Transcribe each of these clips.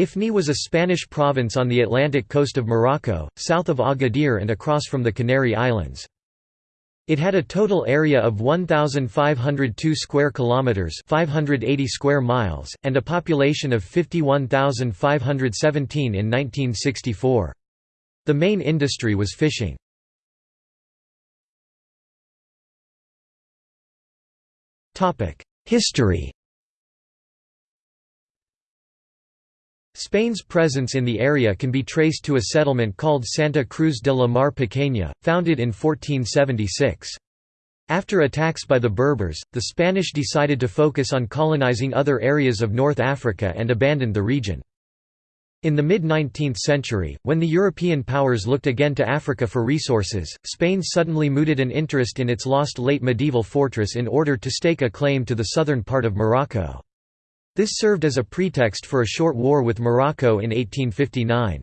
Ifni was a Spanish province on the Atlantic coast of Morocco, south of Agadir and across from the Canary Islands. It had a total area of 1502 square kilometers, 580 square miles, and a population of 51,517 in 1964. The main industry was fishing. Topic: History Spain's presence in the area can be traced to a settlement called Santa Cruz de la Mar Pequeña, founded in 1476. After attacks by the Berbers, the Spanish decided to focus on colonizing other areas of North Africa and abandoned the region. In the mid-19th century, when the European powers looked again to Africa for resources, Spain suddenly mooted an interest in its lost late medieval fortress in order to stake a claim to the southern part of Morocco. This served as a pretext for a short war with Morocco in 1859.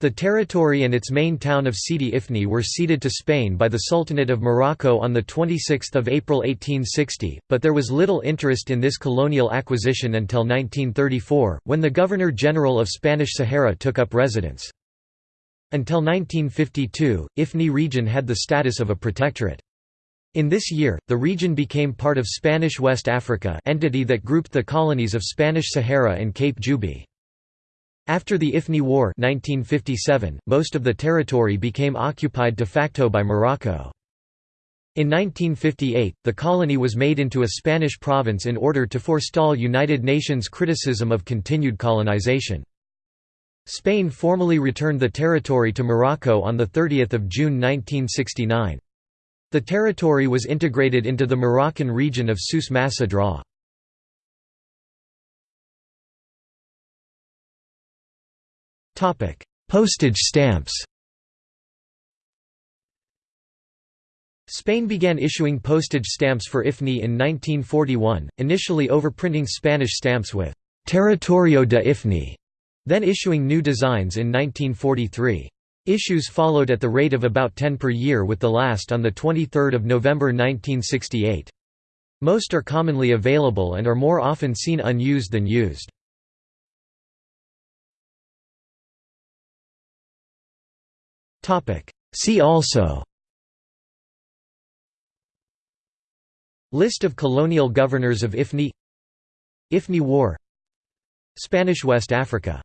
The territory and its main town of Sidi Ifni were ceded to Spain by the Sultanate of Morocco on 26 April 1860, but there was little interest in this colonial acquisition until 1934, when the Governor-General of Spanish Sahara took up residence. Until 1952, Ifni region had the status of a protectorate. In this year, the region became part of Spanish West Africa entity that grouped the colonies of Spanish Sahara and Cape Juby. After the Ifni War 1957, most of the territory became occupied de facto by Morocco. In 1958, the colony was made into a Spanish province in order to forestall United Nations criticism of continued colonization. Spain formally returned the territory to Morocco on 30 June 1969. The territory was integrated into the Moroccan region of Souss Massa. Postage stamps Spain began issuing postage stamps for IFNI in 1941, initially overprinting Spanish stamps with «Territorio de IFNI», then issuing new designs in 1943. Issues followed at the rate of about 10 per year with the last on 23 November 1968. Most are commonly available and are more often seen unused than used. See also. List of colonial governors of IFNI. IFNI War. Spanish West Africa